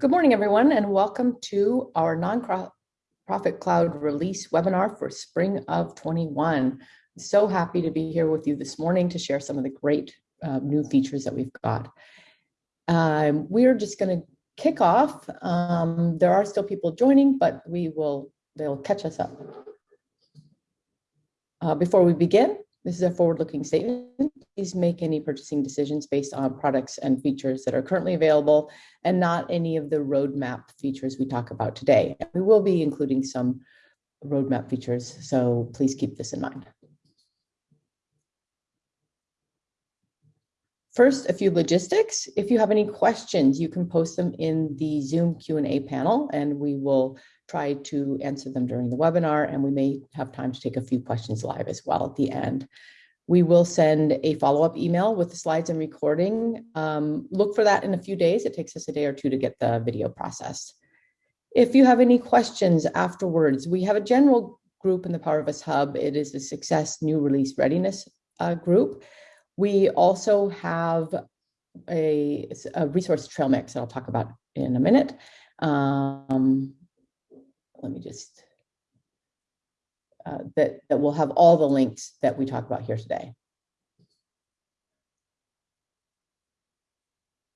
Good morning, everyone, and welcome to our Nonprofit Cloud release webinar for spring of 21. So happy to be here with you this morning to share some of the great uh, new features that we've got. Um, we're just going to kick off. Um, there are still people joining, but we will, they'll catch us up. Uh, before we begin, this is a forward-looking statement. Please make any purchasing decisions based on products and features that are currently available and not any of the roadmap features we talk about today. We will be including some roadmap features, so please keep this in mind. First, a few logistics. If you have any questions, you can post them in the Zoom Q&A panel and we will try to answer them during the webinar and we may have time to take a few questions live as well at the end. We will send a follow-up email with the slides and recording. Um, look for that in a few days. It takes us a day or two to get the video processed. If you have any questions afterwards, we have a general group in the Power of Us Hub. It is the Success New Release Readiness uh, group. We also have a, a, resource trail mix that I'll talk about in a minute. Um, let me just, uh, that, that will have all the links that we talk about here today.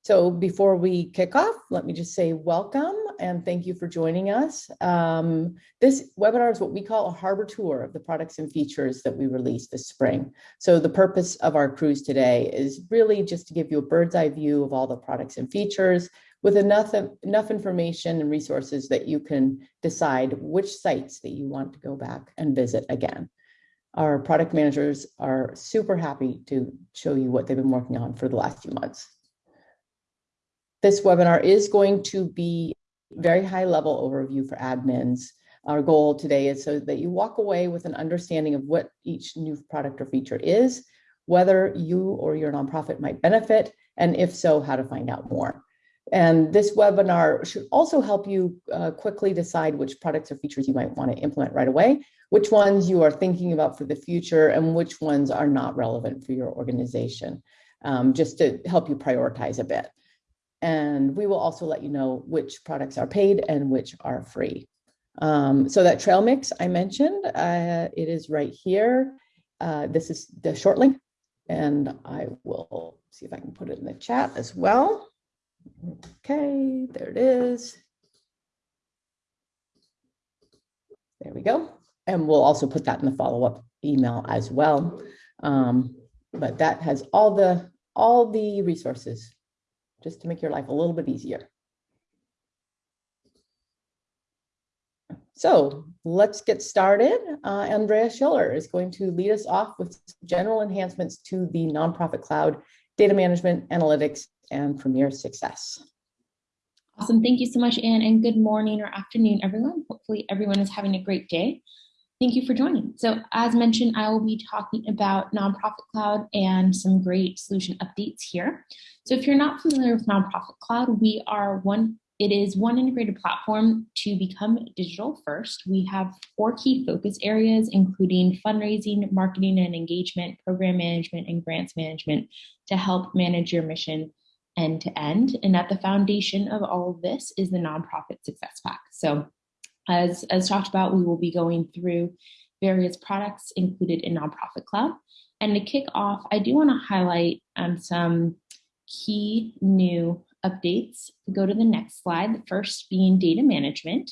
So before we kick off, let me just say welcome and thank you for joining us. Um, this webinar is what we call a harbor tour of the products and features that we released this spring. So the purpose of our cruise today is really just to give you a bird's eye view of all the products and features, with enough, enough information and resources that you can decide which sites that you want to go back and visit again. Our product managers are super happy to show you what they've been working on for the last few months. This webinar is going to be very high level overview for admins. Our goal today is so that you walk away with an understanding of what each new product or feature is, whether you or your nonprofit might benefit, and if so, how to find out more. And this webinar should also help you uh, quickly decide which products or features you might want to implement right away, which ones you are thinking about for the future, and which ones are not relevant for your organization, um, just to help you prioritize a bit. And we will also let you know which products are paid and which are free. Um, so that trail mix I mentioned, uh, it is right here. Uh, this is the short link, and I will see if I can put it in the chat as well. Okay, there it is. There we go. And we'll also put that in the follow-up email as well. Um, but that has all the all the resources just to make your life a little bit easier. So let's get started. Uh, Andrea Schiller is going to lead us off with general enhancements to the nonprofit cloud, data management, analytics, and Premier Success. Awesome. Thank you so much, Anne, and good morning or afternoon, everyone. Hopefully everyone is having a great day. Thank you for joining. So as mentioned, I will be talking about Nonprofit Cloud and some great solution updates here. So if you're not familiar with Nonprofit Cloud, we are one, it is one integrated platform to become digital first. We have four key focus areas, including fundraising, marketing and engagement, program management, and grants management to help manage your mission end to end. And at the foundation of all of this is the nonprofit success pack. So as, as talked about, we will be going through various products included in Nonprofit Cloud. And to kick off, I do want to highlight um, some key new updates. Go to the next slide, the first being data management.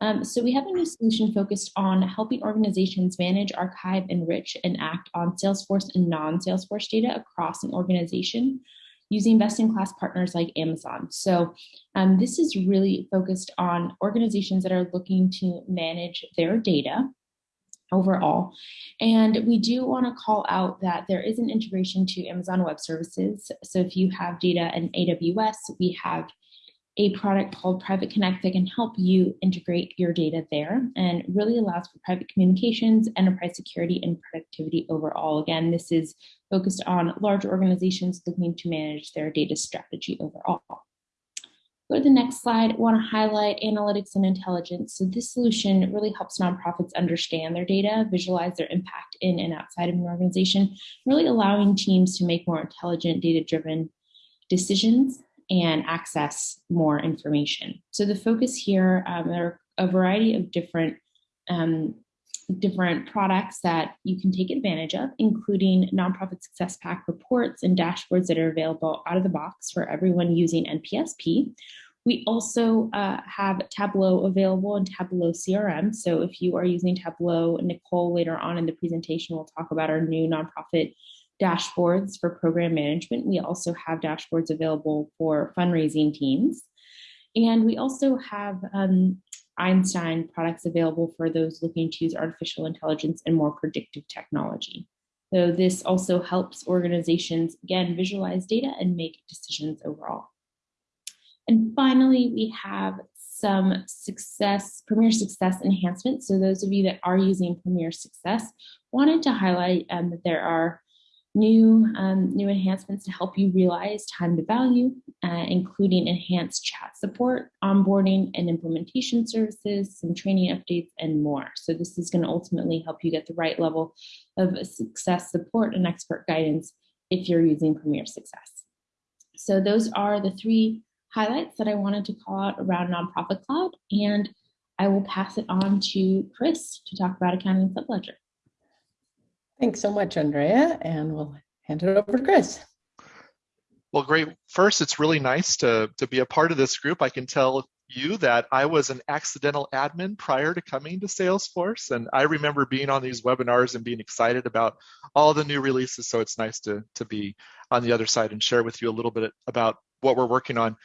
Um, so we have a new solution focused on helping organizations manage, archive, enrich, and act on Salesforce and non-Salesforce data across an organization using best-in-class partners like Amazon. So um, this is really focused on organizations that are looking to manage their data overall. And we do want to call out that there is an integration to Amazon Web Services. So if you have data in AWS, we have a product called Private Connect that can help you integrate your data there and really allows for private communications, enterprise security, and productivity overall. Again, this is focused on large organizations looking to manage their data strategy overall. Go to the next slide, I wanna highlight analytics and intelligence. So this solution really helps nonprofits understand their data, visualize their impact in and outside of an organization, really allowing teams to make more intelligent data-driven decisions and access more information. So the focus here, um, there are a variety of different um, different products that you can take advantage of, including nonprofit success pack reports and dashboards that are available out of the box for everyone using NPSP. We also uh, have Tableau available in Tableau CRM. So if you are using Tableau, Nicole later on in the presentation will talk about our new nonprofit dashboards for program management. We also have dashboards available for fundraising teams. And we also have um, Einstein products available for those looking to use artificial intelligence and more predictive technology. So this also helps organizations, again, visualize data and make decisions overall. And finally, we have some success, Premier Success enhancements. So those of you that are using Premier Success, wanted to highlight um, that there are new, um, new enhancements to help you realize time to value, uh, including enhanced chat support, onboarding and implementation services, some training updates, and more. So this is going to ultimately help you get the right level of success support and expert guidance if you're using Premier Success. So those are the three highlights that I wanted to call out around Nonprofit Cloud, and I will pass it on to Chris to talk about accounting subledger. Thanks so much, Andrea, and we'll hand it over to Chris. Well, great. First, it's really nice to, to be a part of this group. I can tell you that I was an accidental admin prior to coming to Salesforce, and I remember being on these webinars and being excited about all the new releases, so it's nice to, to be on the other side and share with you a little bit about what we're working on.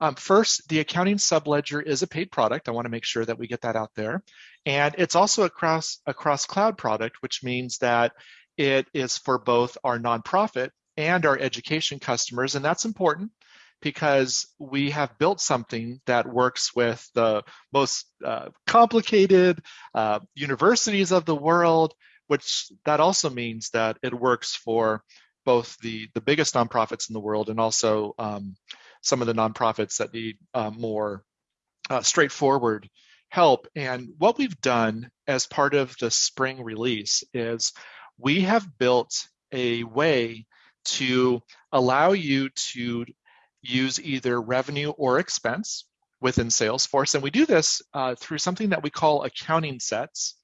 Um, first, the accounting subledger is a paid product. I want to make sure that we get that out there. And it's also a cross, a cross cloud product, which means that it is for both our nonprofit and our education customers. And that's important because we have built something that works with the most uh, complicated uh, universities of the world, which that also means that it works for both the, the biggest nonprofits in the world and also um, some of the nonprofits that need uh, more uh, straightforward help. And what we've done as part of the spring release is we have built a way to allow you to use either revenue or expense within Salesforce. And we do this uh, through something that we call accounting sets.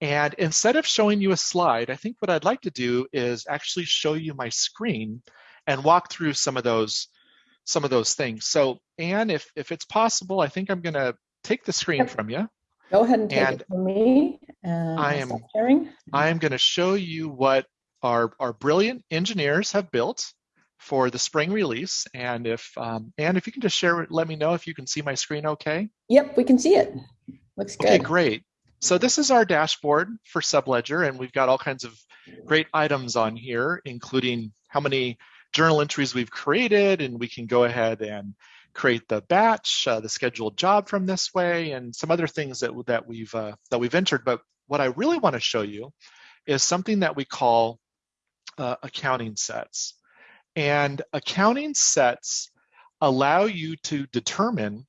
And instead of showing you a slide, I think what I'd like to do is actually show you my screen and walk through some of those some of those things. So Anne, if, if it's possible, I think I'm going to take the screen from you. Go ahead and take and it from me. I am sharing. I am going to show you what our, our brilliant engineers have built for the spring release. And if um, Anne, if you can just share, let me know if you can see my screen okay. Yep, we can see it. Looks good. Okay, great. So this is our dashboard for Subledger, and we've got all kinds of great items on here, including how many journal entries we've created, and we can go ahead and create the batch, uh, the scheduled job from this way, and some other things that that we've uh, that we've entered. But what I really want to show you is something that we call uh, accounting sets. And accounting sets allow you to determine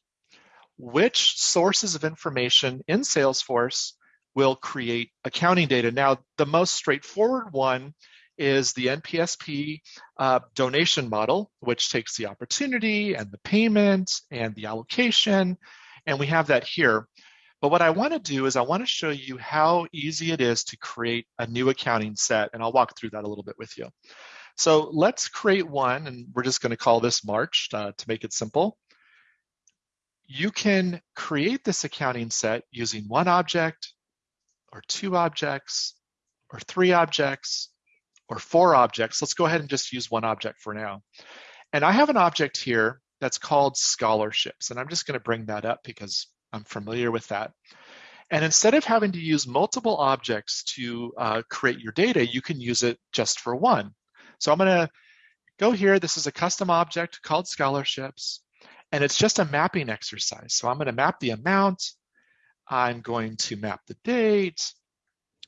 which sources of information in Salesforce will create accounting data. Now, the most straightforward one is the NPSP uh, donation model, which takes the opportunity and the payment and the allocation, and we have that here. But what I wanna do is I wanna show you how easy it is to create a new accounting set, and I'll walk through that a little bit with you. So let's create one, and we're just gonna call this March uh, to make it simple. You can create this accounting set using one object, or two objects, or three objects, or four objects. Let's go ahead and just use one object for now. And I have an object here that's called scholarships. And I'm just going to bring that up because I'm familiar with that. And instead of having to use multiple objects to uh, create your data, you can use it just for one. So I'm going to go here. This is a custom object called scholarships. And it's just a mapping exercise. So I'm going to map the amount. I'm going to map the date.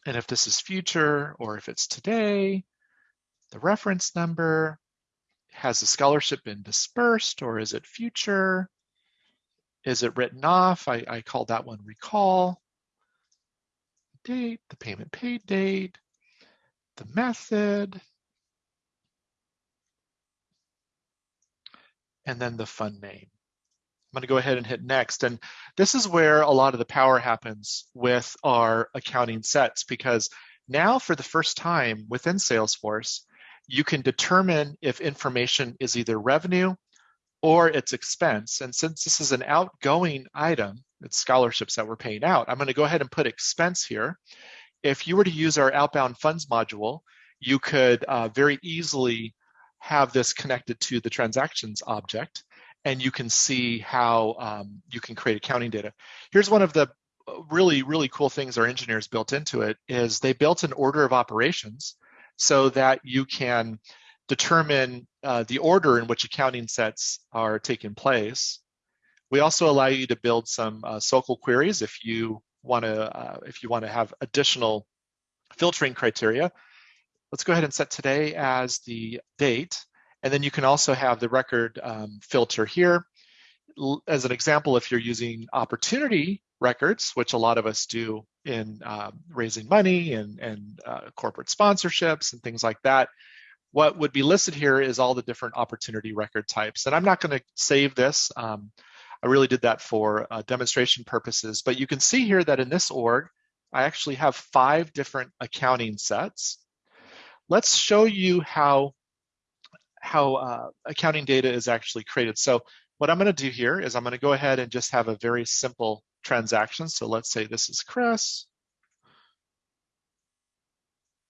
And if this is future or if it's today, the reference number, has the scholarship been dispersed or is it future? Is it written off? I, I call that one recall. Date, the payment paid date, the method, and then the fund name. I'm gonna go ahead and hit next. And this is where a lot of the power happens with our accounting sets because now for the first time within Salesforce, you can determine if information is either revenue or it's expense. And since this is an outgoing item, it's scholarships that we're paying out, I'm gonna go ahead and put expense here. If you were to use our outbound funds module, you could uh, very easily have this connected to the transactions object and you can see how um, you can create accounting data. Here's one of the uh, really, really cool things our engineers built into it is they built an order of operations so that you can determine uh, the order in which accounting sets are taking place. We also allow you to build some uh, SOQL queries if you want to uh, if you want to have additional filtering criteria. Let's go ahead and set today as the date. And then you can also have the record um, filter here. As an example, if you're using opportunity records, which a lot of us do in um, raising money and, and uh, corporate sponsorships and things like that, what would be listed here is all the different opportunity record types. And I'm not going to save this. Um, I really did that for uh, demonstration purposes, but you can see here that in this org, I actually have five different accounting sets. Let's show you how, how uh, accounting data is actually created. So what I'm going to do here is I'm going to go ahead and just have a very simple transaction. So let's say this is Chris.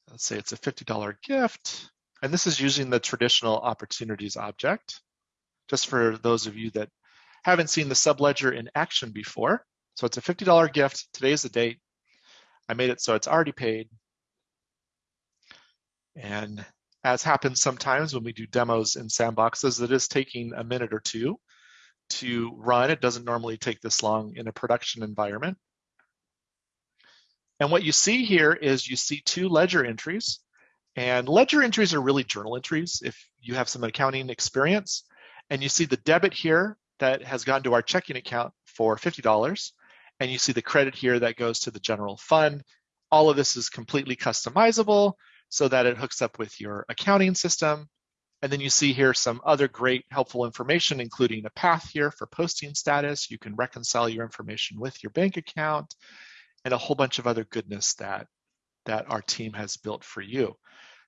Let's say it's a $50 gift. And this is using the traditional opportunities object, just for those of you that haven't seen the subledger in action before. So it's a $50 gift. Today's the date. I made it so it's already paid. And as happens sometimes when we do demos in sandboxes, it is taking a minute or two to run. It doesn't normally take this long in a production environment. And what you see here is you see two ledger entries. And ledger entries are really journal entries if you have some accounting experience. And you see the debit here that has gone to our checking account for $50. And you see the credit here that goes to the general fund. All of this is completely customizable so that it hooks up with your accounting system. And then you see here some other great helpful information, including a path here for posting status. You can reconcile your information with your bank account and a whole bunch of other goodness that, that our team has built for you.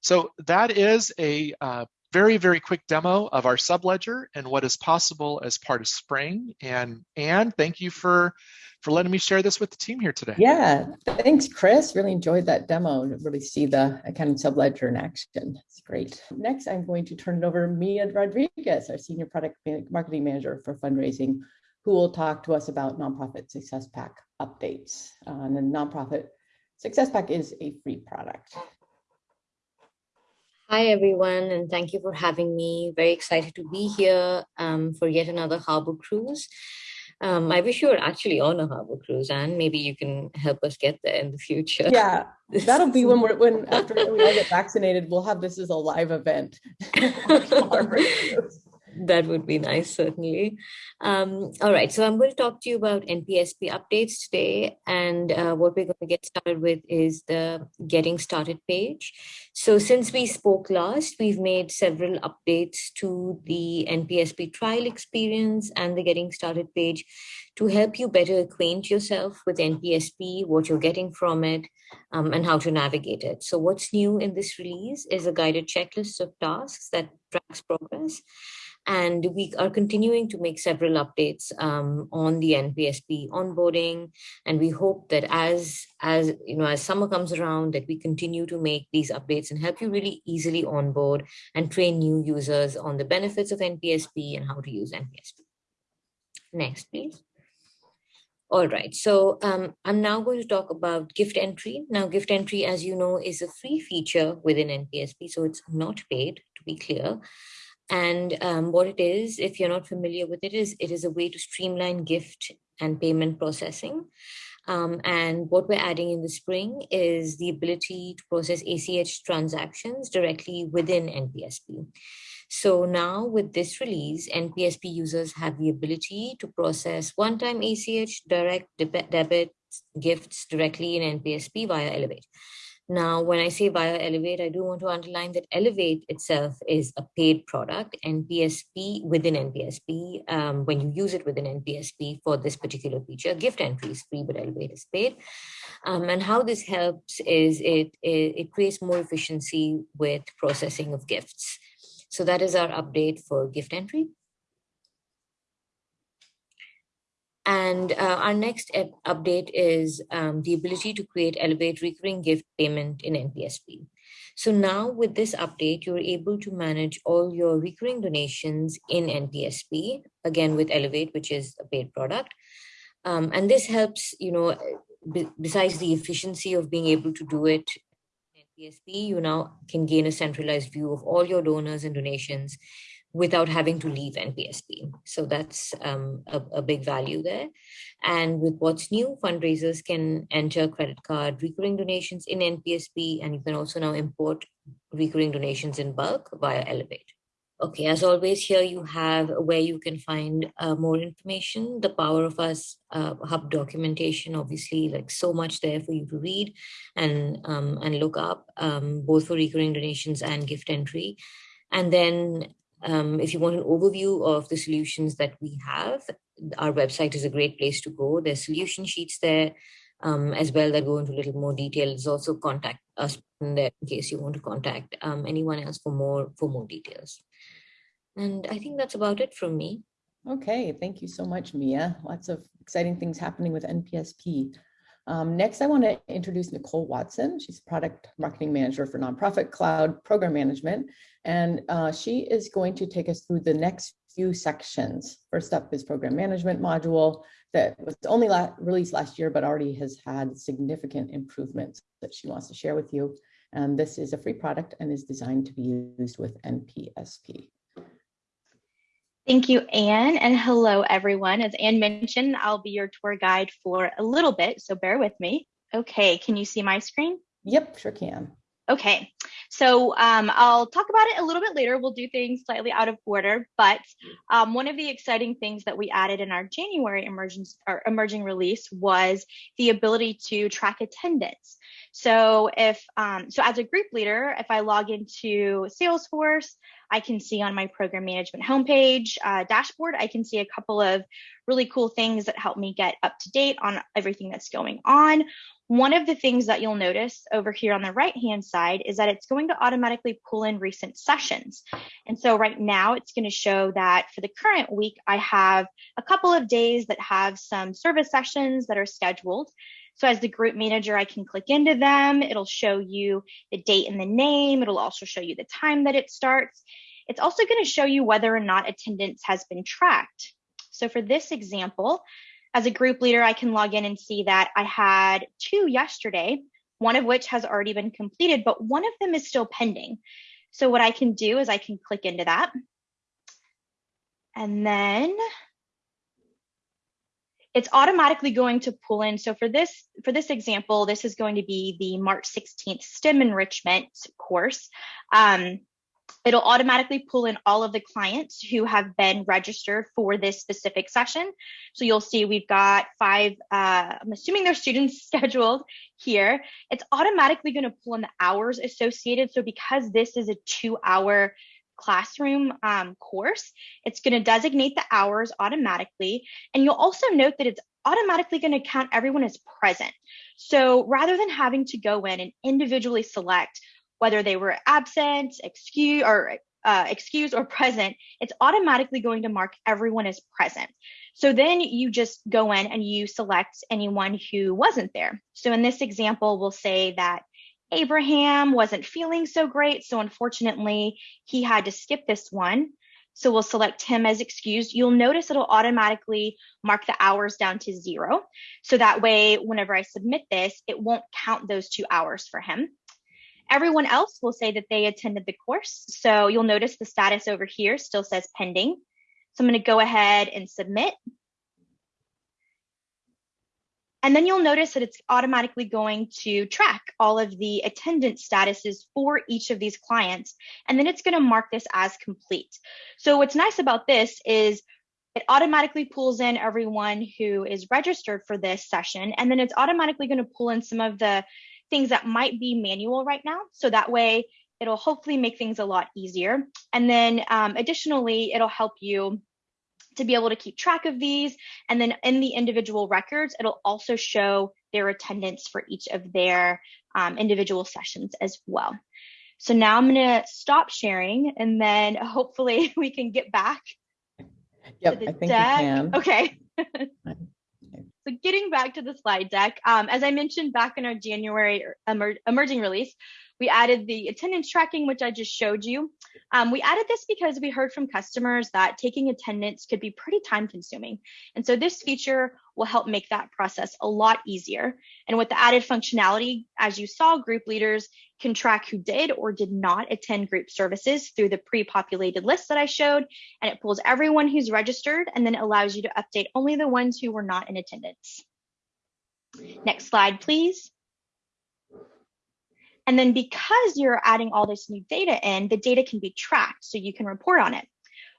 So that is a uh, very, very quick demo of our subledger and what is possible as part of Spring. And Anne, thank you for, for letting me share this with the team here today. Yeah, thanks, Chris. Really enjoyed that demo to really see the accounting subledger in action. It's great. Next, I'm going to turn it over to Mia Rodriguez, our Senior Product Marketing Manager for Fundraising, who will talk to us about Nonprofit Success Pack updates. Uh, and the Nonprofit Success Pack is a free product. Hi, everyone, and thank you for having me. Very excited to be here um, for yet another harbor cruise. Um, I wish you were actually on a harbor cruise, and maybe you can help us get there in the future. Yeah, that'll be when we're when after we all get vaccinated, we'll have this as a live event. that would be nice, certainly. Um, all right, so I'm going to talk to you about NPSP updates today. And uh, what we're going to get started with is the getting started page. So since we spoke last, we've made several updates to the NPSP trial experience and the getting started page to help you better acquaint yourself with NPSP, what you're getting from it, um, and how to navigate it. So what's new in this release is a guided checklist of tasks that tracks progress. And we are continuing to make several updates um, on the NPSP onboarding. And we hope that as, as, you know, as summer comes around, that we continue to make these updates and help you really easily onboard and train new users on the benefits of NPSP and how to use NPSP. Next, please. All right, so um, I'm now going to talk about gift entry. Now, gift entry, as you know, is a free feature within NPSP, so it's not paid, to be clear. And um, what it is, if you're not familiar with it, is it is a way to streamline gift and payment processing. Um, and what we're adding in the spring is the ability to process ACH transactions directly within NPSP. So now with this release, NPSP users have the ability to process one-time ACH direct debit gifts directly in NPSP via Elevate. Now, when I say via Elevate, I do want to underline that Elevate itself is a paid product, NPSP within NPSP. Um, when you use it within NPSP for this particular feature, gift entry is free, but Elevate is paid. Um, and how this helps is it, it, it creates more efficiency with processing of gifts. So that is our update for gift entry. And uh, our next update is um, the ability to create Elevate recurring gift payment in NPSP. So now with this update, you're able to manage all your recurring donations in NPSP, again with Elevate, which is a paid product. Um, and this helps, you know, besides the efficiency of being able to do it in NPSP, you now can gain a centralized view of all your donors and donations without having to leave NPSP. So that's um, a, a, big value there. And with what's new, fundraisers can enter credit card recurring donations in NPSP, and you can also now import recurring donations in bulk via Elevate. Okay, as always, here you have where you can find uh, more information, the Power of Us uh, Hub documentation, obviously like so much there for you to read and, um, and look up, um, both for recurring donations and gift entry. And then um, if you want an overview of the solutions that we have, our website is a great place to go. There's solution sheets there um, as well that go into a little more detail. There's also contact us in there in case you want to contact um, anyone else for more for more details. And I think that's about it from me. Okay, thank you so much, Mia. Lots of exciting things happening with NPSP. Um, next, I want to introduce Nicole Watson. She's product marketing manager for Nonprofit Cloud Program Management, and uh, she is going to take us through the next few sections. First up is program management module that was only la released last year, but already has had significant improvements that she wants to share with you. And this is a free product and is designed to be used with NPSP. Thank you, Anne, and hello, everyone. As Anne mentioned, I'll be your tour guide for a little bit, so bear with me. Okay, can you see my screen? Yep, sure can. Okay, so um, I'll talk about it a little bit later. We'll do things slightly out of order, but um, one of the exciting things that we added in our January emerging, emerging release was the ability to track attendance. So if um, so, as a group leader, if I log into Salesforce, I can see on my program management homepage uh, dashboard, I can see a couple of really cool things that help me get up to date on everything that's going on. One of the things that you'll notice over here on the right hand side is that it's going to automatically pull in recent sessions. And so right now it's going to show that for the current week, I have a couple of days that have some service sessions that are scheduled. So as the group manager, I can click into them. It'll show you the date and the name. It'll also show you the time that it starts. It's also going to show you whether or not attendance has been tracked. So for this example, as a group leader, I can log in and see that I had two yesterday, one of which has already been completed, but one of them is still pending. So what I can do is I can click into that. And then it's automatically going to pull in. So for this, for this example, this is going to be the March 16th STEM enrichment course. Um, it'll automatically pull in all of the clients who have been registered for this specific session. So you'll see we've got five, uh, I'm assuming they're students scheduled here. It's automatically going to pull in the hours associated. So because this is a two hour classroom um, course, it's going to designate the hours automatically. And you'll also note that it's automatically going to count everyone as present. So rather than having to go in and individually select whether they were absent, excuse, or uh, excused or present, it's automatically going to mark everyone as present. So then you just go in and you select anyone who wasn't there. So in this example, we'll say that Abraham wasn't feeling so great. So unfortunately, he had to skip this one. So we'll select him as excused. You'll notice it'll automatically mark the hours down to zero. So that way, whenever I submit this, it won't count those two hours for him. Everyone else will say that they attended the course. So you'll notice the status over here still says pending. So I'm going to go ahead and submit. And then you'll notice that it's automatically going to track all of the attendance statuses for each of these clients. And then it's going to mark this as complete. So what's nice about this is it automatically pulls in everyone who is registered for this session. And then it's automatically going to pull in some of the things that might be manual right now. So that way it'll hopefully make things a lot easier. And then um, additionally, it'll help you to be able to keep track of these. And then in the individual records, it'll also show their attendance for each of their um, individual sessions as well. So now I'm going to stop sharing and then hopefully we can get back. Yep, I think deck. can. Okay. so getting back to the slide deck, um, as I mentioned back in our January emer emerging release, we added the attendance tracking, which I just showed you. Um, we added this because we heard from customers that taking attendance could be pretty time consuming. And so this feature will help make that process a lot easier. And with the added functionality, as you saw, group leaders can track who did or did not attend group services through the pre-populated list that I showed. And it pulls everyone who's registered and then allows you to update only the ones who were not in attendance. Next slide, please. And then because you're adding all this new data in, the data can be tracked so you can report on it.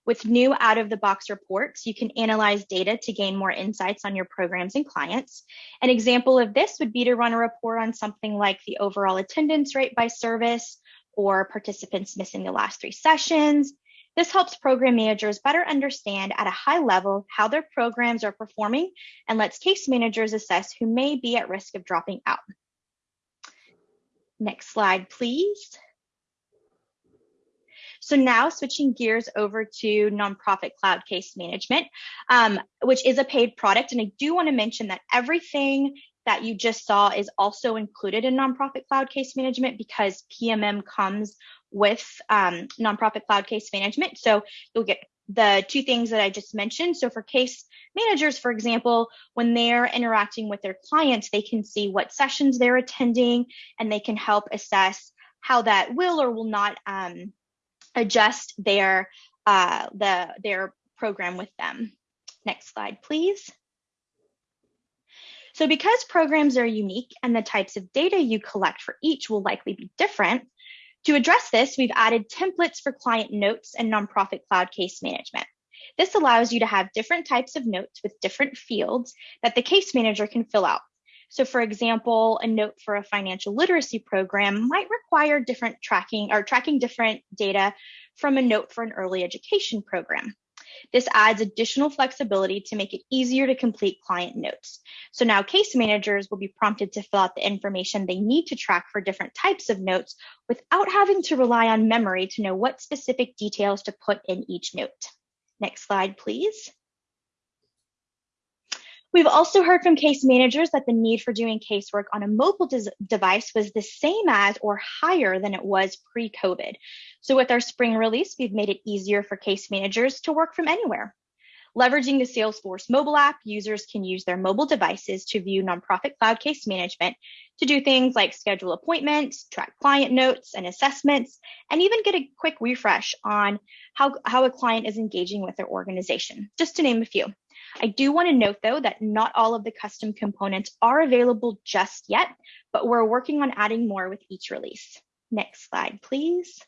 With new out of the box reports, you can analyze data to gain more insights on your programs and clients. An example of this would be to run a report on something like the overall attendance rate by service or participants missing the last three sessions. This helps program managers better understand at a high level how their programs are performing and lets case managers assess who may be at risk of dropping out. Next slide, please. So now switching gears over to nonprofit cloud case management, um, which is a paid product. And I do want to mention that everything that you just saw is also included in nonprofit cloud case management because PMM comes with um, nonprofit cloud case management. So you'll get the two things that I just mentioned. So for case managers, for example, when they're interacting with their clients, they can see what sessions they're attending and they can help assess how that will or will not um, adjust their uh, the their program with them. Next slide, please. So because programs are unique and the types of data you collect for each will likely be different, to address this, we've added templates for client notes and nonprofit cloud case management. This allows you to have different types of notes with different fields that the case manager can fill out. So for example, a note for a financial literacy program might require different tracking or tracking different data from a note for an early education program. This adds additional flexibility to make it easier to complete client notes. So now case managers will be prompted to fill out the information they need to track for different types of notes without having to rely on memory to know what specific details to put in each note. Next slide, please. We've also heard from case managers that the need for doing casework on a mobile device was the same as or higher than it was pre-COVID. So with our spring release, we've made it easier for case managers to work from anywhere. Leveraging the Salesforce mobile app, users can use their mobile devices to view nonprofit cloud case management to do things like schedule appointments, track client notes and assessments, and even get a quick refresh on how, how a client is engaging with their organization, just to name a few. I do want to note though that not all of the custom components are available just yet, but we're working on adding more with each release. Next slide, please.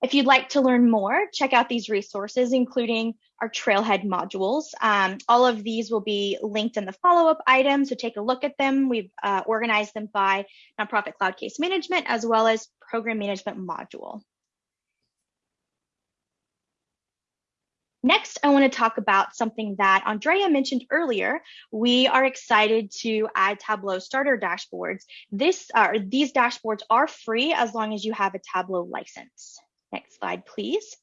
If you'd like to learn more, check out these resources, including our Trailhead modules. Um, all of these will be linked in the follow-up item, so take a look at them. We've uh, organized them by Nonprofit Cloud Case Management as well as Program Management module. Next, I want to talk about something that Andrea mentioned earlier. We are excited to add Tableau starter dashboards. This, uh, these dashboards are free as long as you have a Tableau license. Next slide, please.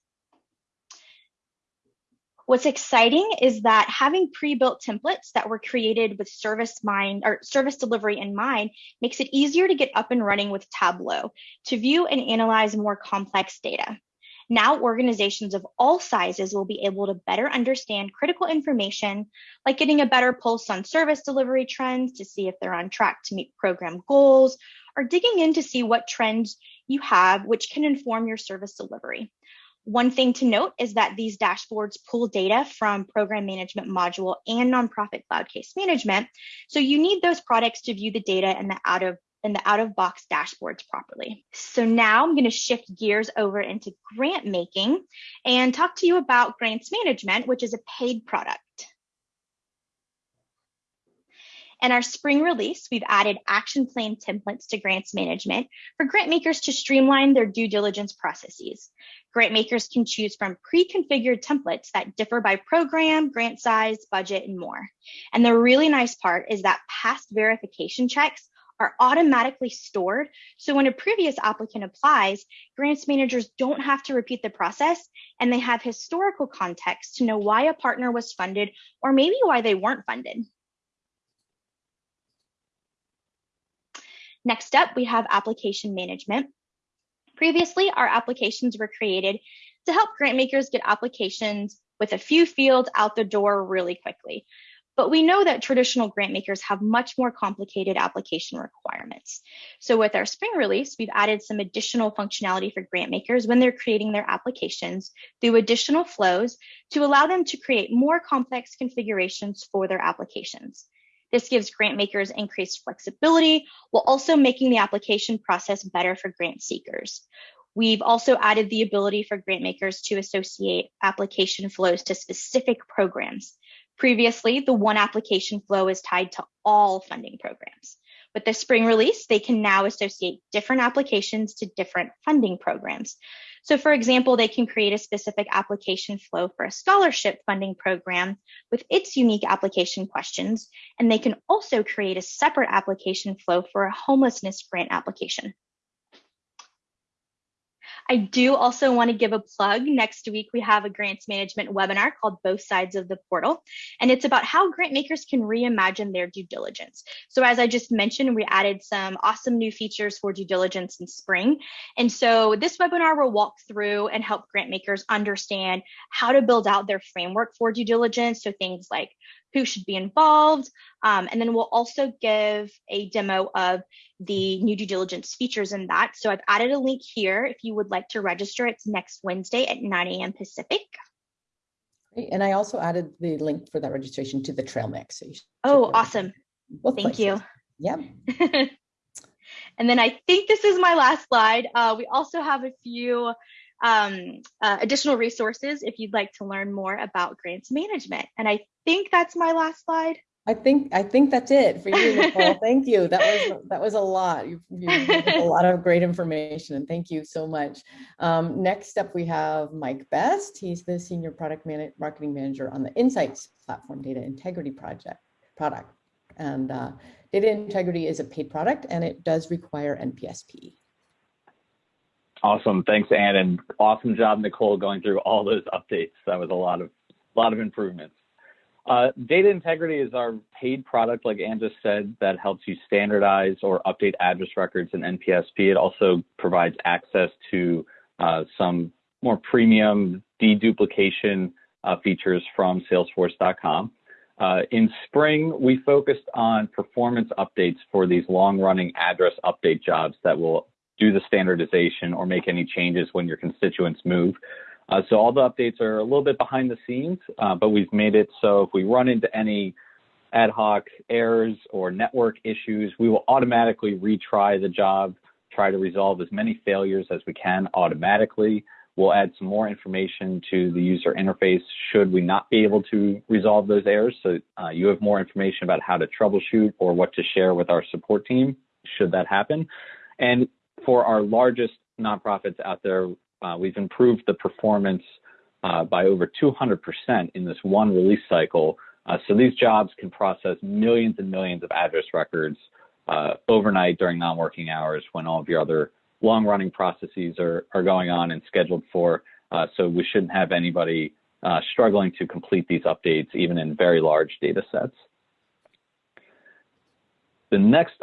What's exciting is that having pre-built templates that were created with service mind or service delivery in mind makes it easier to get up and running with Tableau to view and analyze more complex data. Now organizations of all sizes will be able to better understand critical information, like getting a better pulse on service delivery trends to see if they're on track to meet program goals, or digging in to see what trends you have, which can inform your service delivery. One thing to note is that these dashboards pull data from program management module and nonprofit cloud case management. So you need those products to view the data in the out of in the out of box dashboards properly. So now I'm going to shift gears over into grant making and talk to you about grants management, which is a paid product. In our spring release, we've added action plan templates to grants management for grant makers to streamline their due diligence processes. Grant makers can choose from pre-configured templates that differ by program, grant size, budget, and more. And the really nice part is that past verification checks are automatically stored. So when a previous applicant applies, grants managers don't have to repeat the process and they have historical context to know why a partner was funded or maybe why they weren't funded. Next up, we have application management. Previously, our applications were created to help grant makers get applications with a few fields out the door really quickly. But we know that traditional grant makers have much more complicated application requirements. So with our spring release, we've added some additional functionality for grant makers when they're creating their applications through additional flows to allow them to create more complex configurations for their applications. This gives grant makers increased flexibility while also making the application process better for grant seekers. We've also added the ability for grant makers to associate application flows to specific programs. Previously, the one application flow is tied to all funding programs. With the spring release, they can now associate different applications to different funding programs. So for example, they can create a specific application flow for a scholarship funding program with its unique application questions, and they can also create a separate application flow for a homelessness grant application. I do also want to give a plug. Next week, we have a grants management webinar called Both Sides of the Portal, and it's about how grant makers can reimagine their due diligence. So as I just mentioned, we added some awesome new features for due diligence in spring. And so this webinar will walk through and help grant makers understand how to build out their framework for due diligence. So things like who should be involved. Um, and then we'll also give a demo of the new due diligence features in that. So I've added a link here if you would like to register. It's next Wednesday at 9 a.m. Pacific. Great. And I also added the link for that registration to the trail mix. So oh, awesome. Thank places. you. Yeah. and then I think this is my last slide. Uh, we also have a few um, uh, additional resources if you'd like to learn more about grants management. And I think that's my last slide. I think I think that's it for you, Nicole. thank you. That was that was a lot. You, you a lot of great information, and thank you so much. Um, next up, we have Mike Best. He's the senior product man marketing manager on the Insights Platform Data Integrity Project product. And uh, data integrity is a paid product, and it does require NPSP. Awesome. Thanks, Anne, and awesome job, Nicole, going through all those updates. That was a lot of a lot of improvements. Uh, data integrity is our paid product, like Anne just said, that helps you standardize or update address records in NPSP. It also provides access to uh, some more premium deduplication uh, features from Salesforce.com. Uh, in spring, we focused on performance updates for these long-running address update jobs that will do the standardization or make any changes when your constituents move. Uh, so all the updates are a little bit behind the scenes, uh, but we've made it so if we run into any ad hoc errors or network issues, we will automatically retry the job, try to resolve as many failures as we can automatically. We'll add some more information to the user interface should we not be able to resolve those errors. So uh, you have more information about how to troubleshoot or what to share with our support team should that happen. And for our largest nonprofits out there, uh, we've improved the performance uh, by over 200% in this one release cycle. Uh, so these jobs can process millions and millions of address records uh, overnight during non-working hours when all of your other long-running processes are, are going on and scheduled for. Uh, so we shouldn't have anybody uh, struggling to complete these updates, even in very large data sets. The next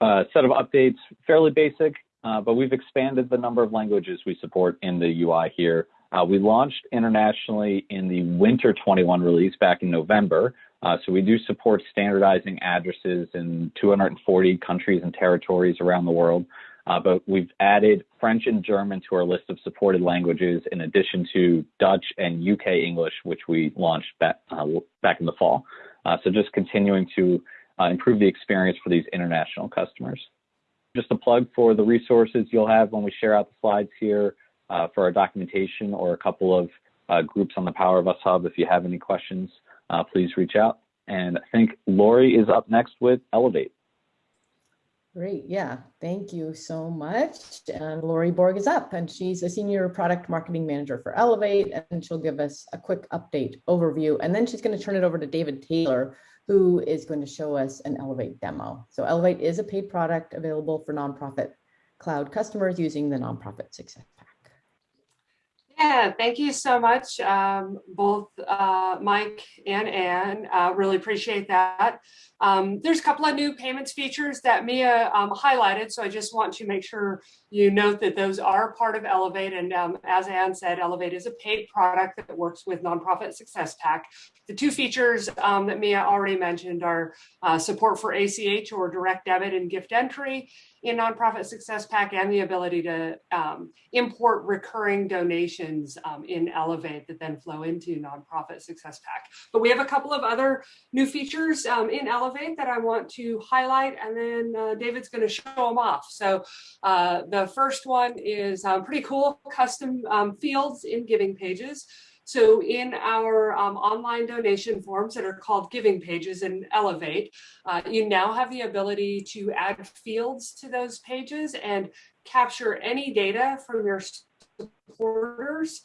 set of updates, fairly basic, uh, but we've expanded the number of languages we support in the UI here. Uh, we launched internationally in the winter 21 release back in November. Uh, so we do support standardizing addresses in 240 countries and territories around the world. Uh, but we've added French and German to our list of supported languages in addition to Dutch and UK English, which we launched back, uh, back in the fall. Uh, so just continuing to improve the experience for these international customers just a plug for the resources you'll have when we share out the slides here uh, for our documentation or a couple of uh, groups on the Power of Us Hub. If you have any questions, uh, please reach out. And I think Lori is up next with Elevate. Great, yeah, thank you so much. And Lori Borg is up and she's a senior product marketing manager for Elevate and she'll give us a quick update overview. And then she's gonna turn it over to David Taylor, who is going to show us an Elevate demo. So Elevate is a paid product available for nonprofit cloud customers using the nonprofit success pack. Yeah, thank you so much, um, both uh, Mike and Ann. Uh, really appreciate that. Um, there's a couple of new payments features that Mia um, highlighted, so I just want to make sure you note that those are part of Elevate. And um, as Ann said, Elevate is a paid product that works with Nonprofit Success Pack. The two features um, that Mia already mentioned are uh, support for ACH or direct debit and gift entry in Nonprofit Success Pack and the ability to um, import recurring donations um, in Elevate that then flow into Nonprofit Success Pack. But we have a couple of other new features in Elevate that I want to highlight and then uh, David's going to show them off. So uh, the first one is um, pretty cool custom um, fields in giving pages. So in our um, online donation forms that are called giving pages in Elevate, uh, you now have the ability to add fields to those pages and capture any data from your supporters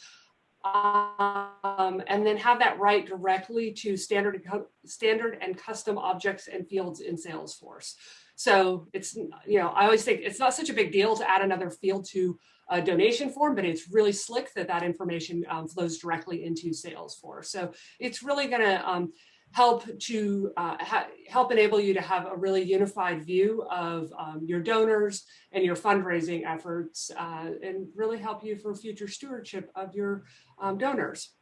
um, and then have that write directly to standard, standard and custom objects and fields in Salesforce. So it's, you know, I always think it's not such a big deal to add another field to a donation form, but it's really slick that that information um, flows directly into Salesforce. So it's really going to um, help to uh, help enable you to have a really unified view of um, your donors and your fundraising efforts uh, and really help you for future stewardship of your um, donors.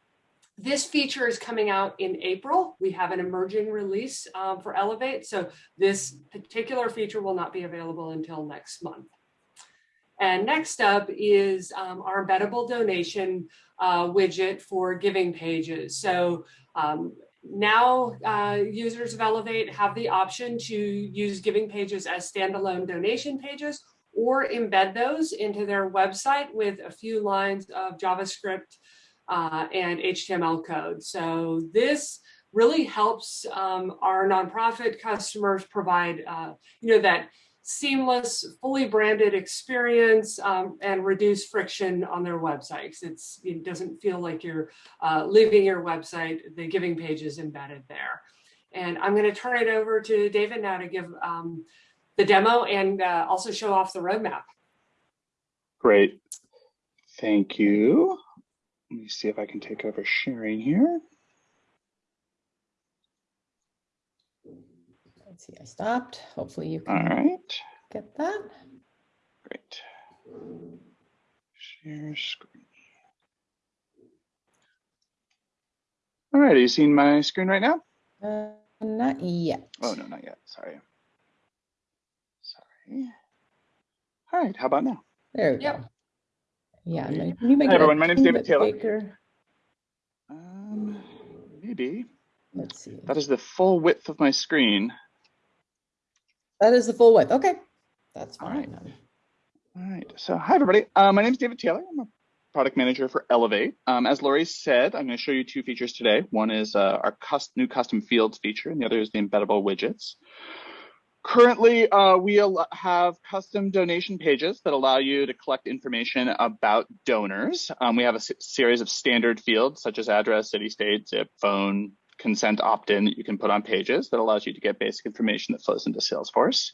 This feature is coming out in April. We have an emerging release um, for Elevate. So this particular feature will not be available until next month. And next up is um, our embeddable donation uh, widget for giving pages. So um, now uh, users of Elevate have the option to use giving pages as standalone donation pages or embed those into their website with a few lines of JavaScript uh, and HTML code. So this really helps um, our nonprofit customers provide, uh, you know, that seamless, fully branded experience um, and reduce friction on their websites. It's, it doesn't feel like you're uh, leaving your website, the giving page is embedded there. And I'm gonna turn it over to David now to give um, the demo and uh, also show off the roadmap. Great, thank you. Let me see if I can take over sharing here. Let's see, I stopped. Hopefully you can right, get that. great. Share screen. All right, are you seeing my screen right now? Uh, not yet. Oh, no, not yet, sorry. Sorry. All right, how about now? There we Yep. go. Yeah, Great. and you make Hi, everyone. My name's teeny David Taylor. bigger. Um, maybe, Let's see. that is the full width of my screen. That is the full width. Okay, that's fine. right. then. All right. So, hi, everybody. Uh, my name is David Taylor. I'm a product manager for Elevate. Um, as Lori said, I'm going to show you two features today. One is uh, our new custom fields feature, and the other is the embeddable widgets. Currently, uh, we have custom donation pages that allow you to collect information about donors. Um, we have a series of standard fields such as address, city, state, zip, phone, consent opt-in that you can put on pages that allows you to get basic information that flows into Salesforce.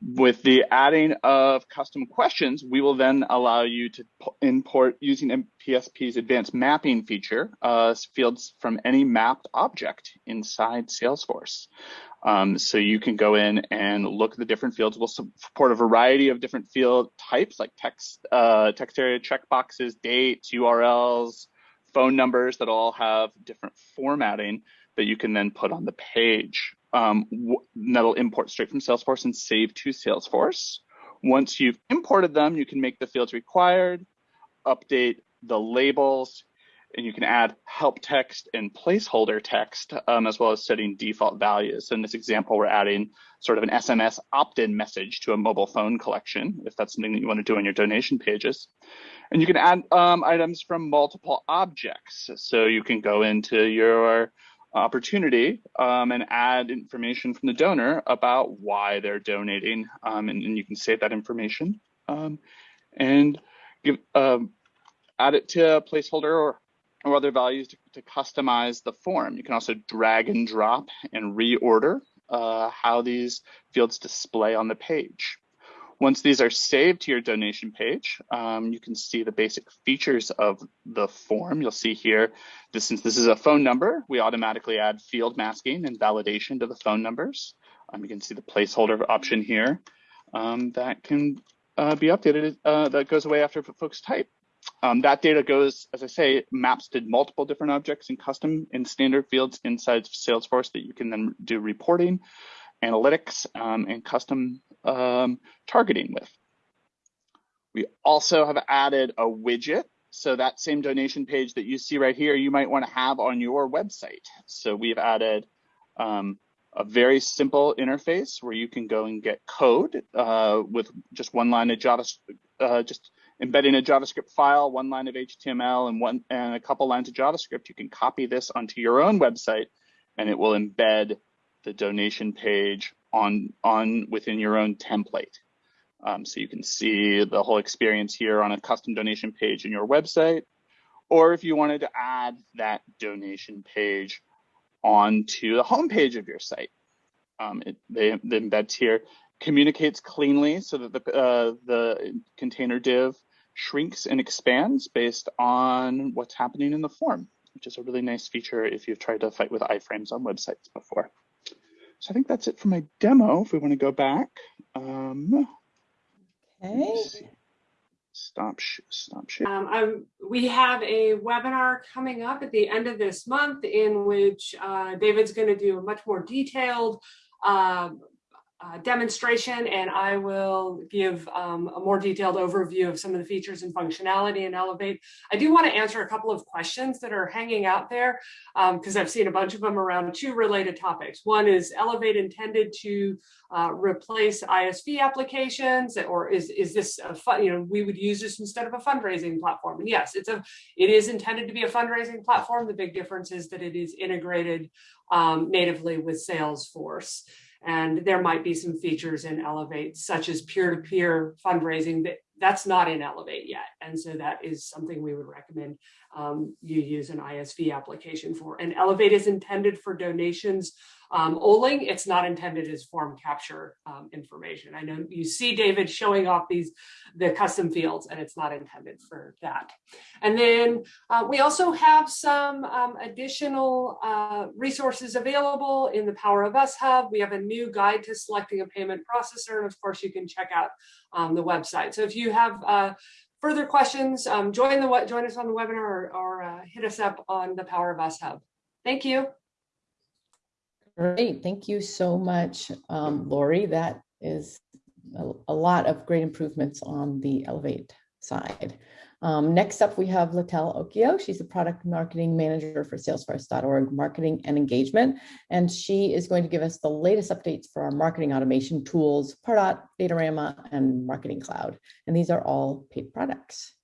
With the adding of custom questions, we will then allow you to import using NPSP's advanced mapping feature, uh, fields from any mapped object inside Salesforce. Um, so you can go in and look at the different fields. We'll support a variety of different field types like text, uh, text area checkboxes, dates, URLs, phone numbers that all have different formatting that you can then put on the page. Um, that'll import straight from Salesforce and save to Salesforce. Once you've imported them, you can make the fields required, update the labels, and you can add help text and placeholder text, um, as well as setting default values. So in this example, we're adding sort of an SMS opt-in message to a mobile phone collection, if that's something that you want to do on your donation pages. And you can add um, items from multiple objects. So you can go into your opportunity um, and add information from the donor about why they're donating. Um, and, and, you can save that information um, and give um, add it to a placeholder or, or other values to, to, customize the form. You can also drag and drop and reorder uh, how these fields display on the page. Once these are saved to your donation page, um, you can see the basic features of the form. You'll see here, this, since this is a phone number, we automatically add field masking and validation to the phone numbers. Um, you can see the placeholder option here um, that can uh, be updated, uh, that goes away after folks type. Um, that data goes, as I say, maps to multiple different objects in custom and standard fields inside Salesforce that you can then do reporting, analytics, um, and custom um, targeting with. We also have added a widget. So that same donation page that you see right here, you might want to have on your website. So we've added um, a very simple interface where you can go and get code uh, with just one line of Java, uh, just embedding a JavaScript file, one line of HTML, and one and a couple lines of JavaScript. You can copy this onto your own website, and it will embed the donation page on, on within your own template. Um, so you can see the whole experience here on a custom donation page in your website. Or if you wanted to add that donation page onto the homepage of your site, um, it, they, the embeds here communicates cleanly so that the, uh, the container div shrinks and expands based on what's happening in the form, which is a really nice feature if you've tried to fight with iframes on websites before. So I think that's it for my demo. If we want to go back. Um, okay. Stop, stop share. Um, we have a webinar coming up at the end of this month in which uh, David's going to do a much more detailed uh, uh, demonstration and I will give um, a more detailed overview of some of the features and functionality in Elevate. I do want to answer a couple of questions that are hanging out there because um, I've seen a bunch of them around two related topics. One is Elevate intended to uh, replace ISV applications or is, is this a fun, you know, we would use this instead of a fundraising platform. And yes, it's a, it is intended to be a fundraising platform. The big difference is that it is integrated um, natively with Salesforce. And there might be some features in Elevate, such as peer-to-peer -peer fundraising, that that's not in Elevate yet. And so that is something we would recommend um, you use an ISV application for. And Elevate is intended for donations um, only. It's not intended as form capture um, information. I know you see David showing off these the custom fields, and it's not intended for that. And then uh, we also have some um, additional uh, resources available in the Power of Us Hub. We have a new guide to selecting a payment processor, and of course, you can check out um, the website. So if you have uh, further questions, um, join the join us on the webinar or, or uh, hit us up on the Power of Us Hub. Thank you. Great, thank you so much, um, Lori. That is a, a, lot of great improvements on the Elevate side. Um, next up, we have Littell Okio. She's the product marketing manager for Salesforce.org marketing and engagement. And she is going to give us the latest updates for our marketing automation tools, Pardot, Datorama, and Marketing Cloud. And these are all paid products.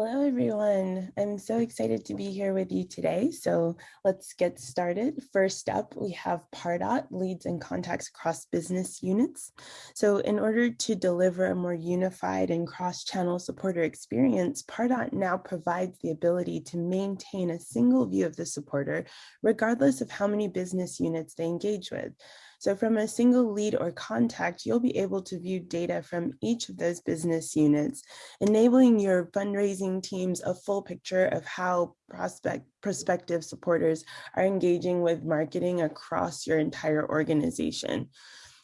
Hello, everyone. I'm so excited to be here with you today. So let's get started. First up, we have Pardot, leads and contacts across business units. So in order to deliver a more unified and cross-channel supporter experience, Pardot now provides the ability to maintain a single view of the supporter, regardless of how many business units they engage with. So from a single lead or contact, you'll be able to view data from each of those business units, enabling your fundraising teams a full picture of how prospect prospective supporters are engaging with marketing across your entire organization.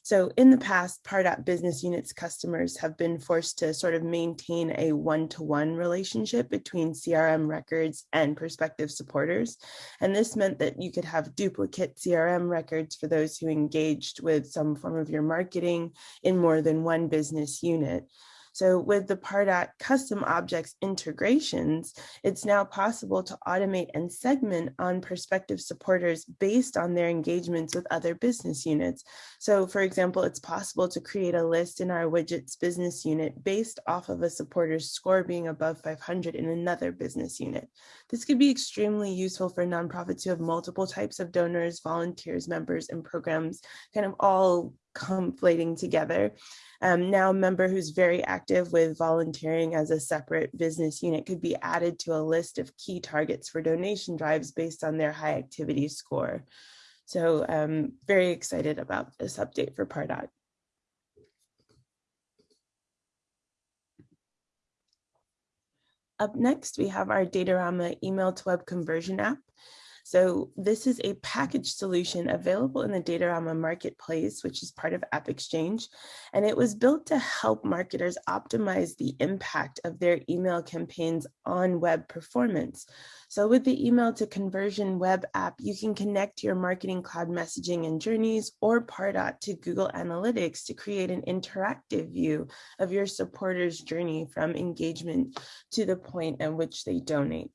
So in the past, Pardot business units customers have been forced to sort of maintain a one-to-one -one relationship between CRM records and prospective supporters. And this meant that you could have duplicate CRM records for those who engaged with some form of your marketing in more than one business unit. So with the Pardot custom objects integrations, it's now possible to automate and segment on prospective supporters based on their engagements with other business units. So for example, it's possible to create a list in our widgets business unit based off of a supporter's score being above 500 in another business unit. This could be extremely useful for nonprofits who have multiple types of donors, volunteers, members, and programs kind of all conflating together. Um, now a member who's very active with volunteering as a separate business unit could be added to a list of key targets for donation drives based on their high activity score. So um, very excited about this update for Pardot. Up next, we have our Datorama email to web conversion app. So this is a package solution available in the Datorama Marketplace, which is part of App Exchange. And it was built to help marketers optimize the impact of their email campaigns on web performance. So with the email to conversion web app, you can connect your marketing cloud messaging and journeys or Pardot to Google Analytics to create an interactive view of your supporters journey from engagement to the point at which they donate.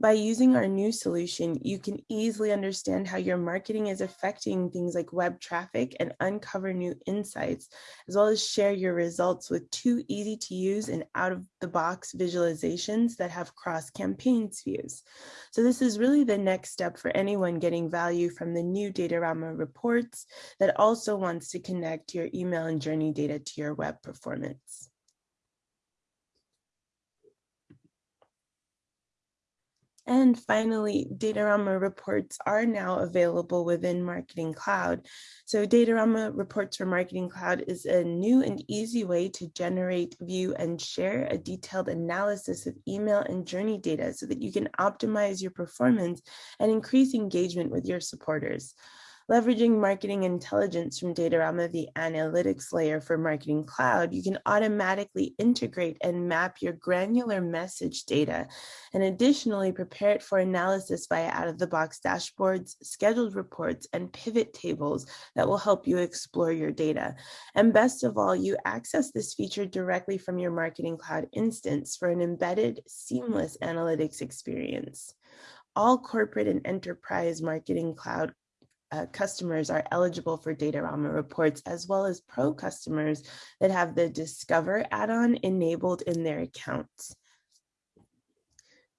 By using our new solution, you can easily understand how your marketing is affecting things like web traffic and uncover new insights, as well as share your results with two easy to use and out of the box visualizations that have cross campaigns views. So this is really the next step for anyone getting value from the new Datorama reports that also wants to connect your email and journey data to your web performance. And finally, Datorama reports are now available within Marketing Cloud. So Datorama reports for Marketing Cloud is a new and easy way to generate, view, and share a detailed analysis of email and journey data so that you can optimize your performance and increase engagement with your supporters. Leveraging marketing intelligence from Datorama, the analytics layer for Marketing Cloud, you can automatically integrate and map your granular message data and additionally prepare it for analysis via out-of-the-box dashboards, scheduled reports, and pivot tables that will help you explore your data. And best of all, you access this feature directly from your Marketing Cloud instance for an embedded, seamless analytics experience all corporate and enterprise marketing cloud uh, customers are eligible for Datorama reports, as well as pro customers that have the Discover add-on enabled in their accounts.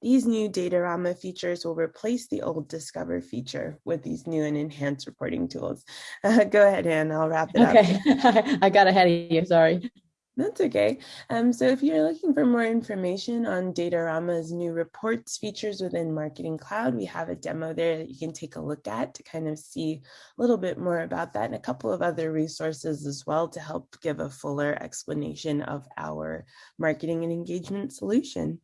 These new Datorama features will replace the old Discover feature with these new and enhanced reporting tools. Uh, go ahead, Ann, I'll wrap it okay. up. I got ahead of you, sorry. That's okay. Um, so if you're looking for more information on Datorama's new reports features within Marketing Cloud, we have a demo there that you can take a look at to kind of see a little bit more about that and a couple of other resources as well to help give a fuller explanation of our marketing and engagement solution.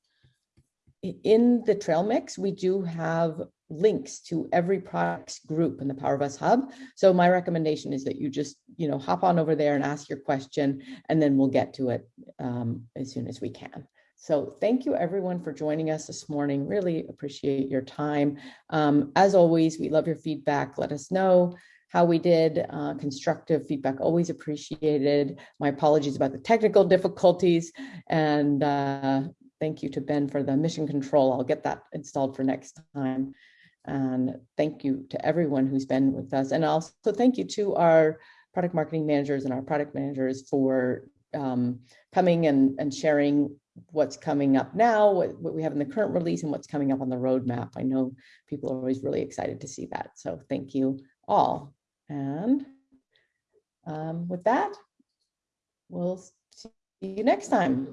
In the trail mix, we do have links to every products group in the Power of Us Hub. So my recommendation is that you just, you know, hop on over there and ask your question, and then we'll get to it um, as soon as we can. So thank you everyone for joining us this morning. Really appreciate your time. Um, as always, we love your feedback. Let us know how we did. Uh, constructive feedback always appreciated. My apologies about the technical difficulties and uh, thank you to Ben for the mission control. I'll get that installed for next time. And thank you to everyone who's been with us. And also thank you to our product marketing managers and our product managers for um, coming and, and sharing what's coming up now, what, what we have in the current release and what's coming up on the roadmap. I know people are always really excited to see that. So thank you all. And um, with that, we'll see you next time.